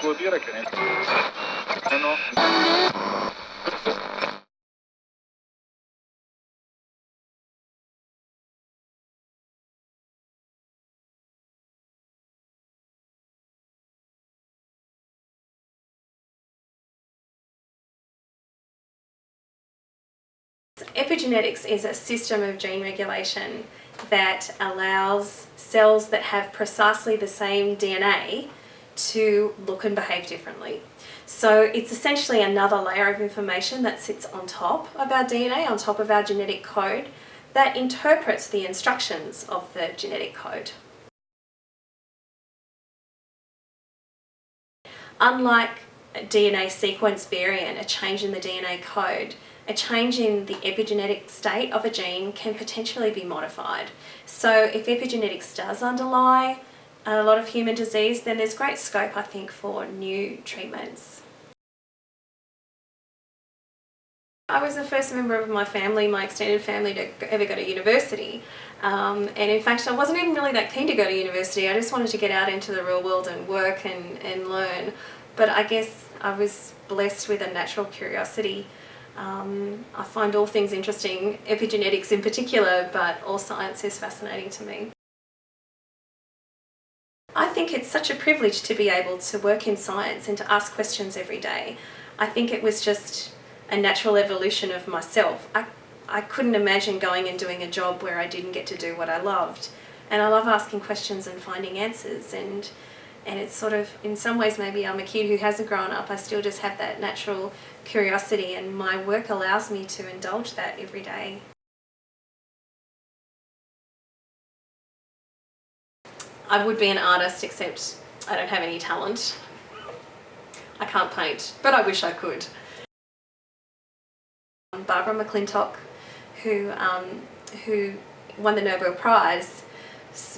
Dire che ne... No. Epigenetics is a system of gene regulation that allows cells that have precisely the same DNA to look and behave differently. So it's essentially another layer of information that sits on top of our DNA, on top of our genetic code, that interprets the instructions of the genetic code. Unlike a DNA sequence variant, a change in the DNA code, a change in the epigenetic state of a gene can potentially be modified. So if epigenetics does underlie a lot of human disease, then there's great scope, I think, for new treatments. I was the first member of my family, my extended family, to ever go to university. Um, and in fact, I wasn't even really that keen to go to university. I just wanted to get out into the real world and work and, and learn. But I guess I was blessed with a natural curiosity um, I find all things interesting, epigenetics in particular, but all science is fascinating to me. I think it's such a privilege to be able to work in science and to ask questions every day. I think it was just a natural evolution of myself. I, I couldn't imagine going and doing a job where I didn't get to do what I loved. And I love asking questions and finding answers and and it's sort of, in some ways maybe I'm a kid who hasn't grown up, I still just have that natural curiosity and my work allows me to indulge that every day. I would be an artist except I don't have any talent. I can't paint, but I wish I could. Barbara McClintock, who, um, who won the Nobel Prize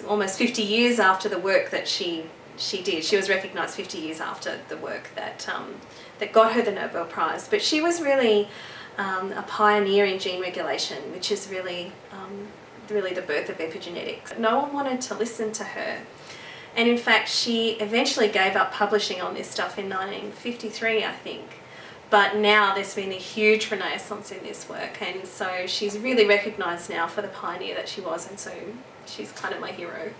almost 50 years after the work that she she did. She was recognised 50 years after the work that, um, that got her the Nobel Prize. But she was really um, a pioneer in gene regulation, which is really, um, really the birth of epigenetics. No one wanted to listen to her. And in fact, she eventually gave up publishing on this stuff in 1953, I think. But now there's been a huge renaissance in this work and so she's really recognised now for the pioneer that she was and so she's kind of my hero.